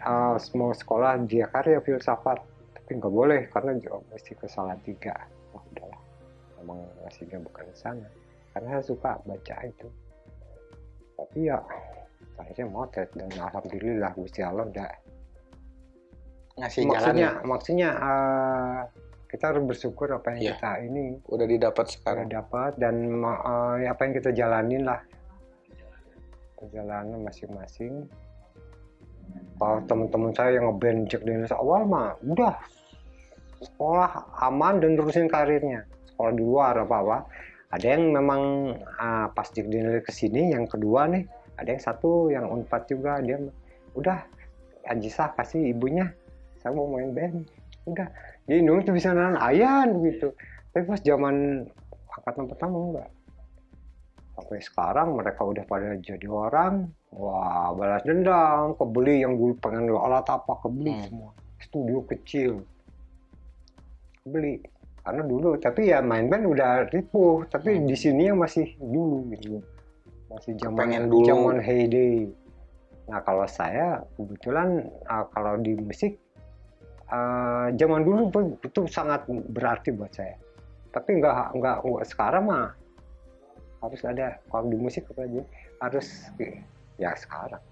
uh, mau sekolah dia karya filsafat tapi nggak boleh karena mesti ke tiga oh, udahlah emang ngasihnya bukan sana karena saya suka baca itu tapi ya akhirnya motet dan alhamdulillah Gusti Allah udah Ngasih maksudnya jalan. maksudnya uh, kita harus bersyukur apa yang Iya. kita ini Udah didapat sekarang. dapat dan uh, apa yang kita jalanin lah perjalanan masing-masing kalau teman-teman saya yang ngeband Jack Daniels awal mah udah sekolah aman dan terusin karirnya sekolah di luar apa apa ada yang memang ah, pas Jack Daniels ke sini yang kedua nih. Ada yang satu yang unpad juga. Dia udah Ajisa kasih ibunya. Saya mau main band. Udah. Jadi dulu tuh bisa nahan ayan gitu. Tapi pas zaman angkatan pertama enggak. Sampai sekarang mereka udah pada jadi orang. Wah balas dendam. Kebeli yang dulu pengen alat apa kebeli Hmm. semua. Studio kecil. Beli karena dulu tapi ya main band udah ripuh tapi di sini yang masih dulu gitu. Masih zaman dulu. zaman heyday. Nah kalau saya kebetulan uh, kalau di musik uh, zaman dulu itu sangat berarti buat saya. Tapi nggak nggak nggak sekarang mah harus ada. Kalau di musik apa aja harus ya sekarang.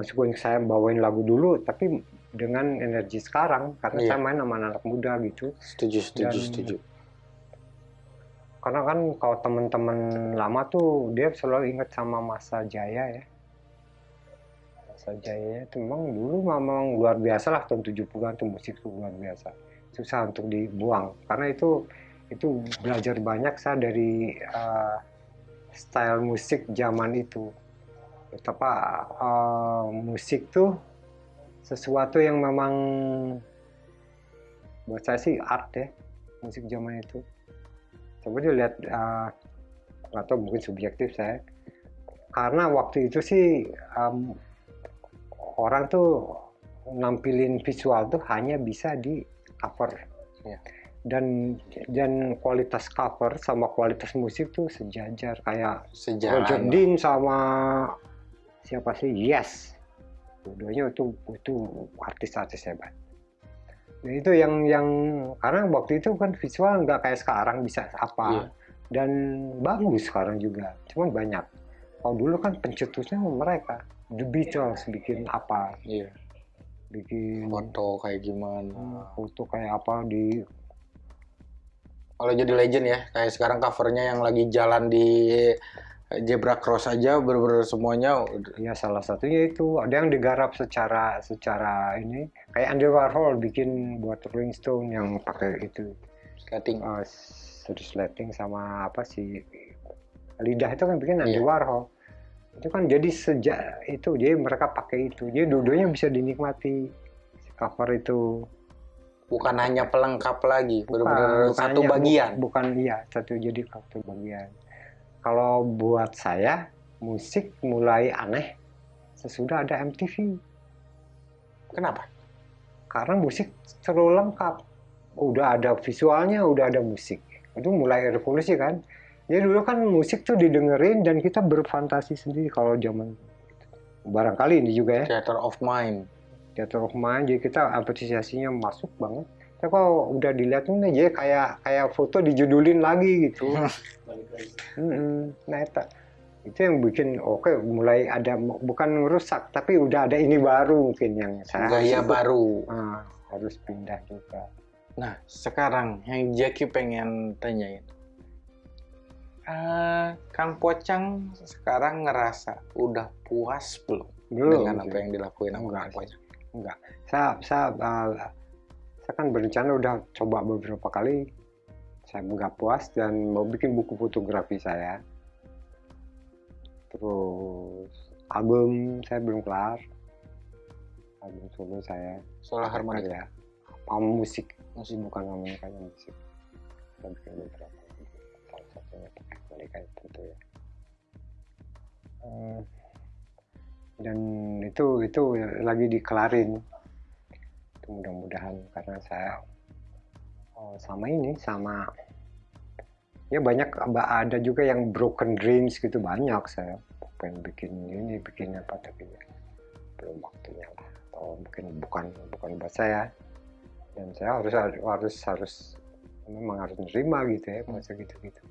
Meskipun saya bawain lagu dulu tapi dengan energi sekarang karena Iya. saya main sama anak muda gitu. Setuju, setuju, Dan- setuju. karena kan kalau teman-teman lama tuh dia selalu ingat sama masa jaya ya. Masa jaya itu memang dulu memang luar biasa lah tahun 70-an tuh musik tuh luar biasa. Susah untuk dibuang. Karena itu itu belajar banyak saya dari uh, style musik zaman itu. Betapa uh, musik tuh sesuatu yang memang buat saya sih art ya musik zaman itu. Coba dilihat uh, nggak tahu mungkin subjektif saya. Karena waktu itu sih um, orang tuh nampilin visual tuh hanya bisa di cover. Iya. dan dan kualitas cover sama kualitas musik tuh sejajar. Kayak Sejalan. Roger Dean sama siapa sih? Yes dua-duanya itu itu artis-artis hebat Nah, itu yang yang karena waktu itu kan visual nggak kayak sekarang bisa apa Iya. dan bagus sekarang juga cuman banyak kalau dulu kan pencetusnya mereka The Beatles bikin apa Iya. bikin Foto kayak gimana. hmm, foto kayak apa di Kalau jadi legend ya, kayak sekarang covernya yang lagi jalan di Zebra Cross aja, bener-bener semuanya. Ya salah satunya itu. Ada yang digarap secara secara ini kayak Andy Warhol bikin buat Rolling Stone yang pakai itu. Skating. uh, serius lighting sama apa sih? Lidah itu kan bikin Andy Iya. Warhol. Itu kan jadi sejak itu jadi mereka pakai itu. Jadi dua-duanya bisa dinikmati. Si cover itu. Bukan hanya pelengkap lagi, bukan satu hanya- bagian. bu- bukan iya satu jadi satu bagian kalau buat saya musik mulai aneh sesudah ada MTV Kenapa? karena musik terlalu lengkap. Udah ada visualnya udah ada musik. Itu mulai revolusi kan? Jadi dulu kan musik tuh didengerin dan kita berfantasi sendiri kalau zaman barangkali ini juga ya. Theater of Mind. theater of mind jadi kita apresiasinya masuk banget. Tapi kalau udah dilihat jadi kayak kayak foto dijudulin lagi gitu Mm-mm. nah itu itu yang bikin oke mulai ada bukan merusak tapi udah ada ini baru mungkin yang saya Gaya harus- baru. Ah, harus pindah juga Nah, sekarang yang Jackie pengen tanyain. Eh, Kang Pocang sekarang ngerasa udah puas belum belum dengan apa yang dilakuin sama Kang. Pocang? enggak saya saya uh, saya kan berencana udah coba beberapa kali saya nggak puas dan mau bikin buku fotografi saya. Terus album saya belum kelar. Album solo saya. Soal harmonika. ya album musik. Musik. bukan harmonika yang musik. Saya bikin beberapa salah satunya pakai harmonika tentu ya. Eh, dan itu itu lagi dikelarin. Mudah-mudahan karena saya oh, sama ini sama. Ya banyak ada juga yang broken dreams gitu banyak saya. Pengen bikin ini bikin apa tapi ya, belum waktunya lah. Atau mungkin bukan bukan buat saya. Dan saya harus harus harus memang harus nerima gitu ya masa gitu gitu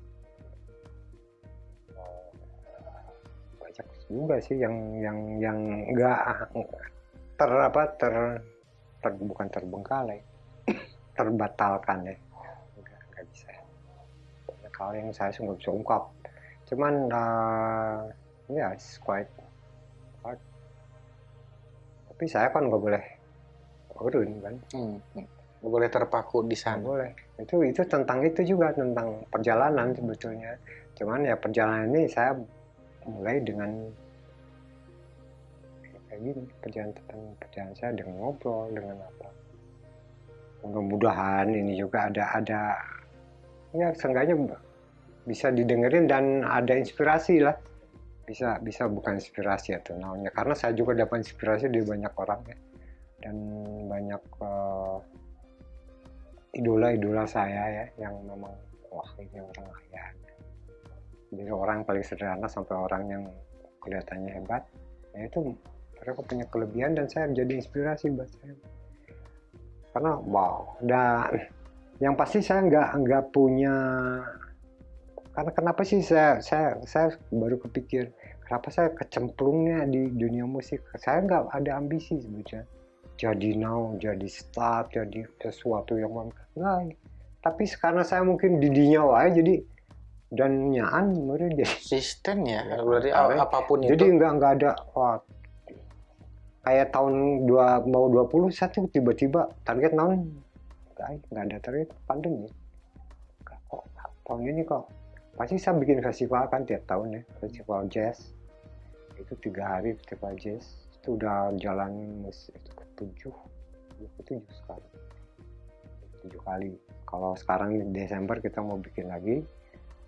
banyak juga sih yang yang yang enggak ter apa ter, ter bukan terbengkalai terbatalkan ya nggak, nggak bisa. Banyak hal yang saya nggak bisa ungkap. Cuman uh, ya yeah, it's quite hard. Tapi saya kan nggak boleh urun kan? Hmm. nggak boleh terpaku di nggak sana. boleh. Itu itu tentang itu juga tentang perjalanan sebetulnya. Cuman ya perjalanan ini saya mulai dengan kayak gini perjalanan tentang perjalanan saya dengan ngobrol dengan apa mudah-mudahan ini juga ada ada ya seenggaknya bisa didengerin dan ada inspirasi lah. Bisa bisa bukan inspirasi atau namanya. Karena saya juga dapat inspirasi dari banyak orang ya. Dan banyak uh, idola-idola saya ya yang memang wah ini orang kaya. Dari orang paling sederhana sampai orang yang kelihatannya hebat ya itu mereka punya kelebihan dan saya menjadi inspirasi buat saya karena wow. Dan yang pasti saya nggak nggak punya karena kenapa sih saya saya saya baru kepikir kenapa saya kecemplungnya di dunia musik? Saya nggak ada ambisi sebetulnya. Jadi now jadi start jadi sesuatu yang enggak tapi karena saya mungkin didinya wae jadi dan nyaan menurut dia Sistem ya, Ya, berarti apa pun jadi itu. nggak nggak ada wah kayak tahun dua mau 20 satu tiba-tiba target naon? Nggak ada target pandemi Nggak, kok tahun ini kok. Pasti saya bikin festival kan tiap tahun ya festival jazz. Itu tiga hari festival jazz. Itu udah jalan itu ketujuh ya, ketujuh sekali. Tujuh kali. Kalau sekarang Desember kita mau bikin lagi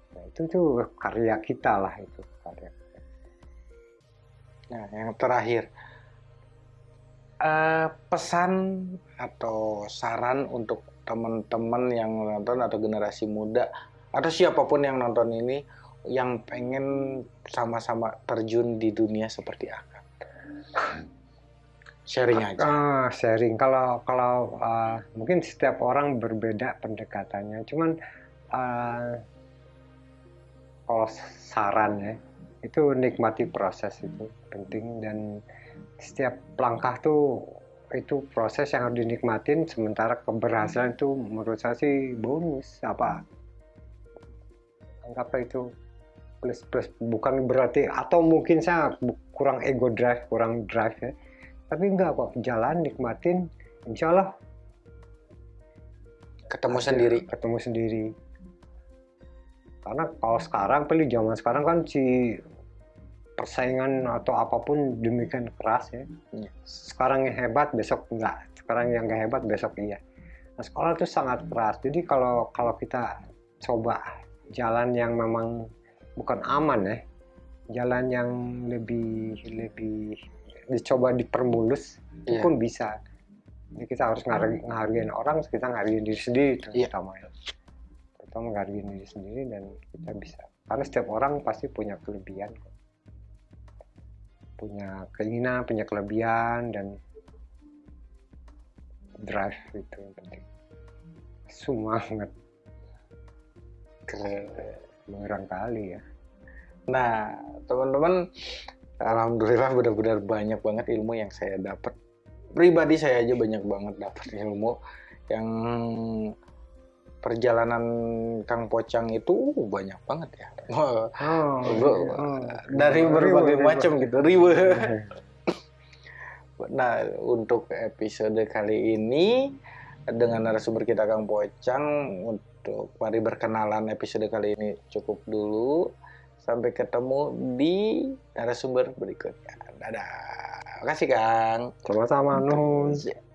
nah itu tuh karya kita lah itu karya Nah, yang terakhir, Eh, pesan atau saran untuk teman-teman yang nonton atau generasi muda atau siapa pun yang nonton ini yang pengen sama-sama terjun di dunia seperti Akang. Sharing aja. Ah, sharing. Kalau kalau ah, mungkin setiap orang berbeda pendekatannya. Cuman ah, kalau saran ya, itu nikmati proses itu penting dan setiap langkah tuh itu proses yang harus dinikmatin sementara keberhasilan itu menurut saya sih bonus. Apa? Anggaplah itu plus plus bukan berarti atau mungkin saya kurang ego drive kurang drive ya. Tapi enggak kok jalan nikmatin insya Allah. Ketemu sendiri. ketemu sendiri. Karena kalau sekarang pilih zaman sekarang kan si persaingan atau apa pun demikian keras ya Iya. sekarang yang hebat besok enggak sekarang yang enggak hebat besok iya nah sekolah itu sangat keras jadi kalau kalau kita coba jalan yang memang bukan aman ya jalan yang lebih lebih dicoba dipermulus itu Iya. pun bisa jadi kita harus ngar- ngehargain orang kita ngehargain diri sendiri itu Iya. utama ya kita menghargai diri sendiri dan kita bisa karena setiap orang pasti punya kelebihan kok. Punya keinginan punya kelebihan dan drive itu yang penting semangat Keren. barangkali ya Nah, teman-teman, alhamdulillah benar-benar banyak banget ilmu yang saya dapat. Pribadi saya aja banyak banget dapat ilmu yang perjalanan Kang Pocang itu banyak banget ya. Oh, oh. dari berbagai macam gitu, riwe. Nah, untuk episode kali ini dengan narasumber kita Kang Pocang untuk mari berkenalan episode kali ini cukup dulu. Sampai ketemu di narasumber berikutnya. Dadah. Makasih Kang. sama-sama nuhun Siap.